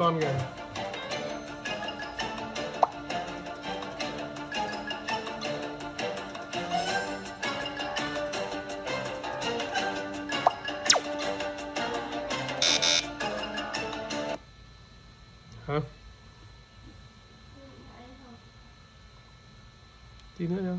con kìa. Hả? Tí nữa đâu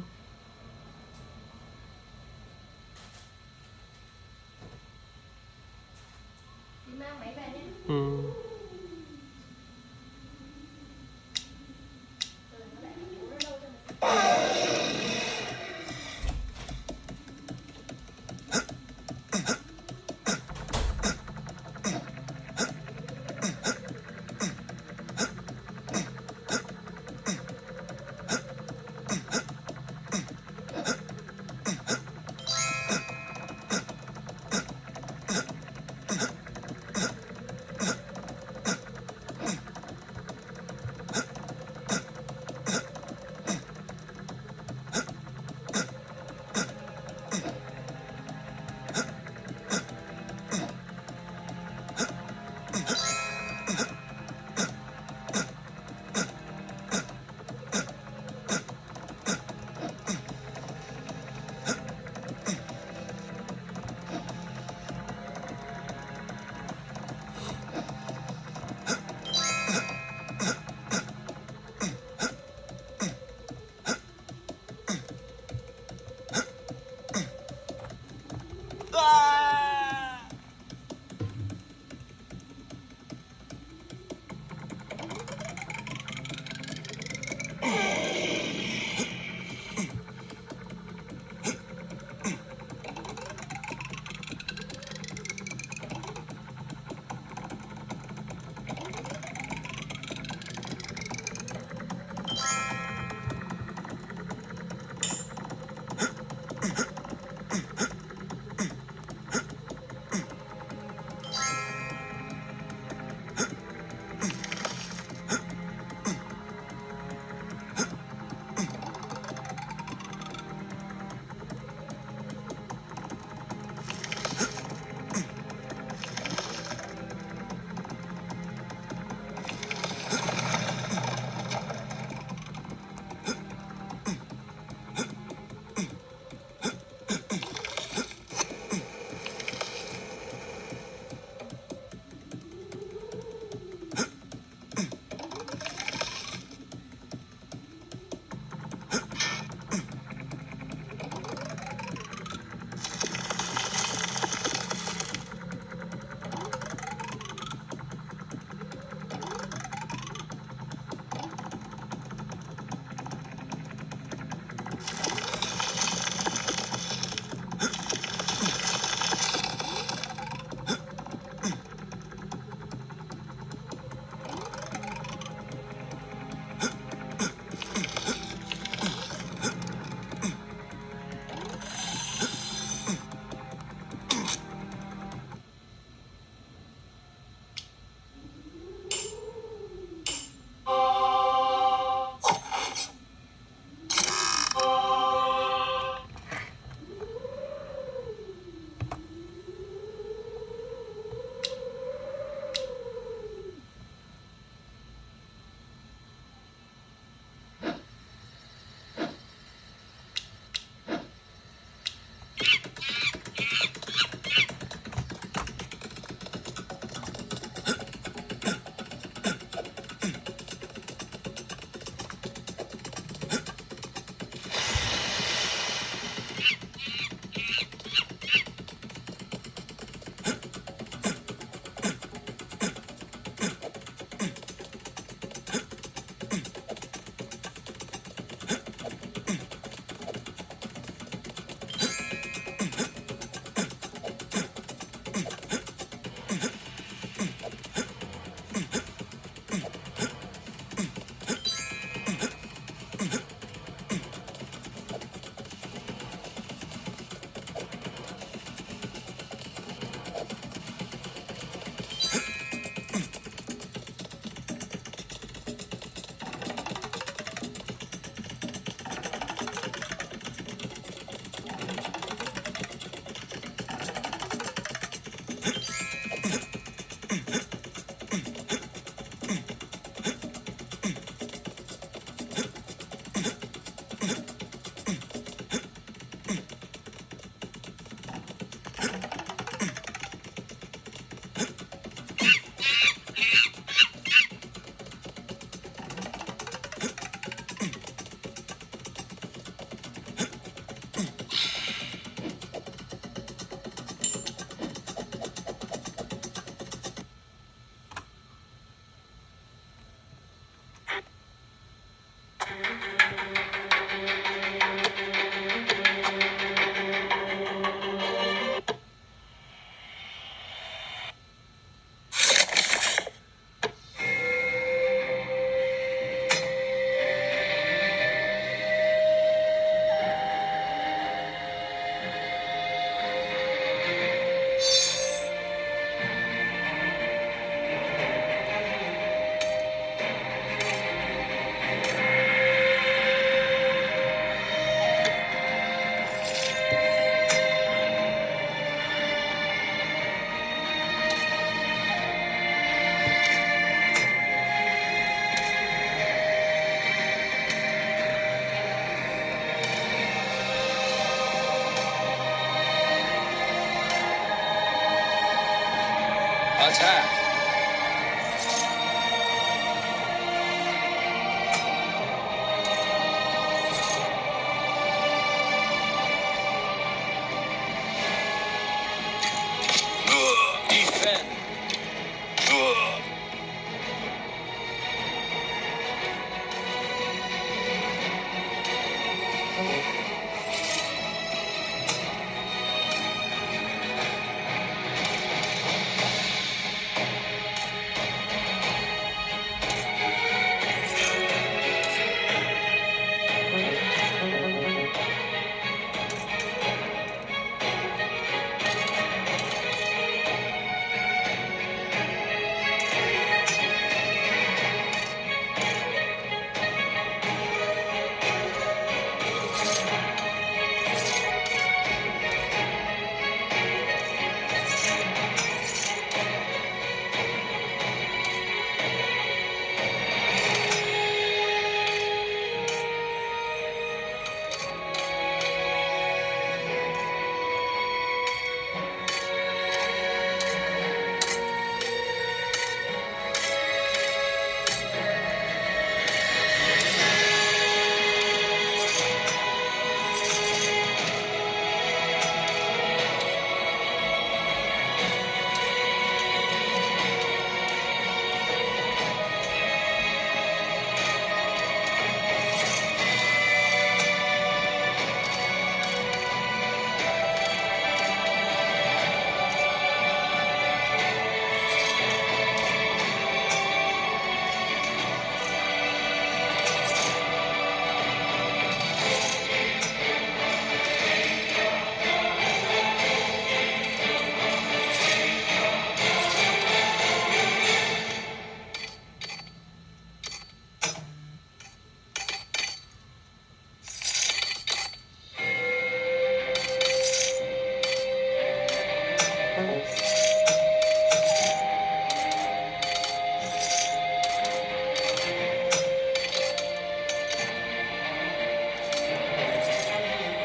Attack!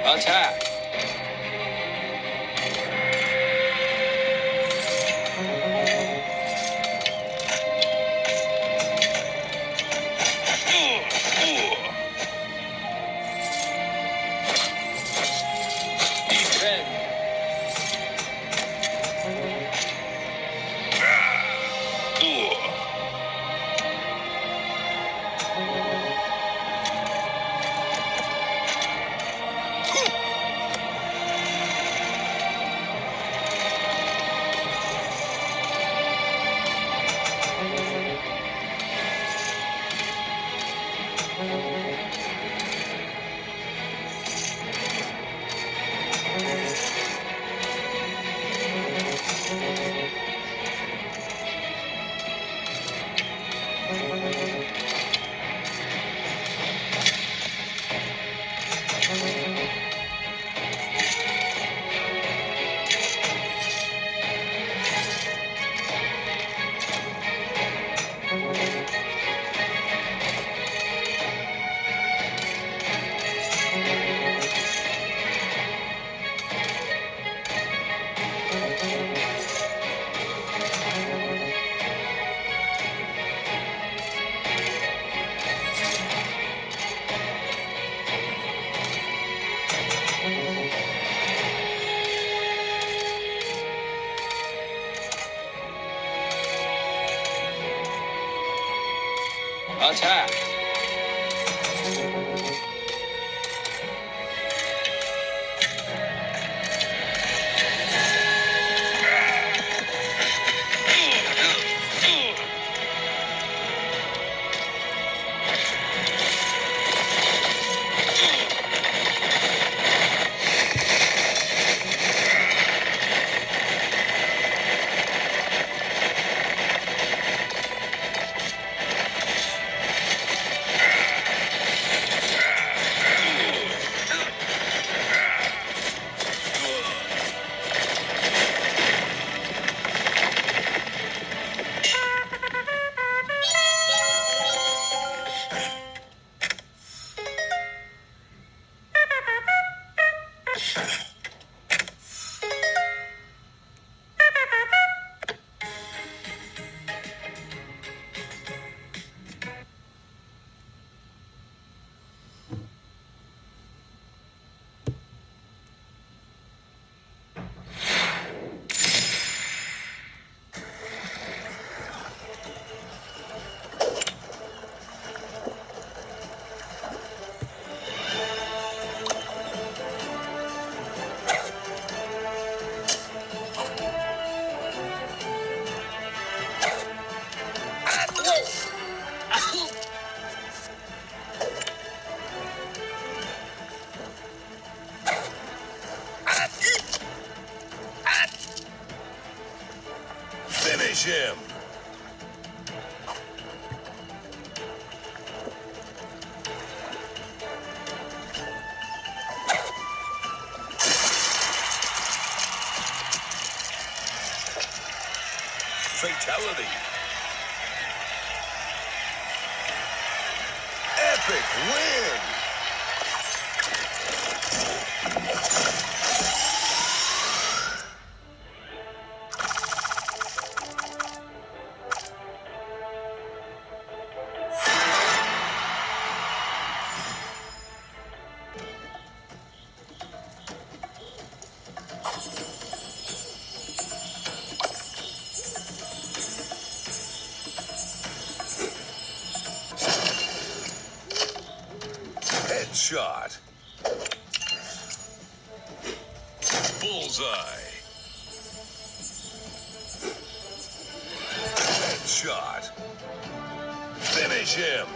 老蔡 Fatality. Epic win. Headshot. Bullseye. Headshot. Finish him.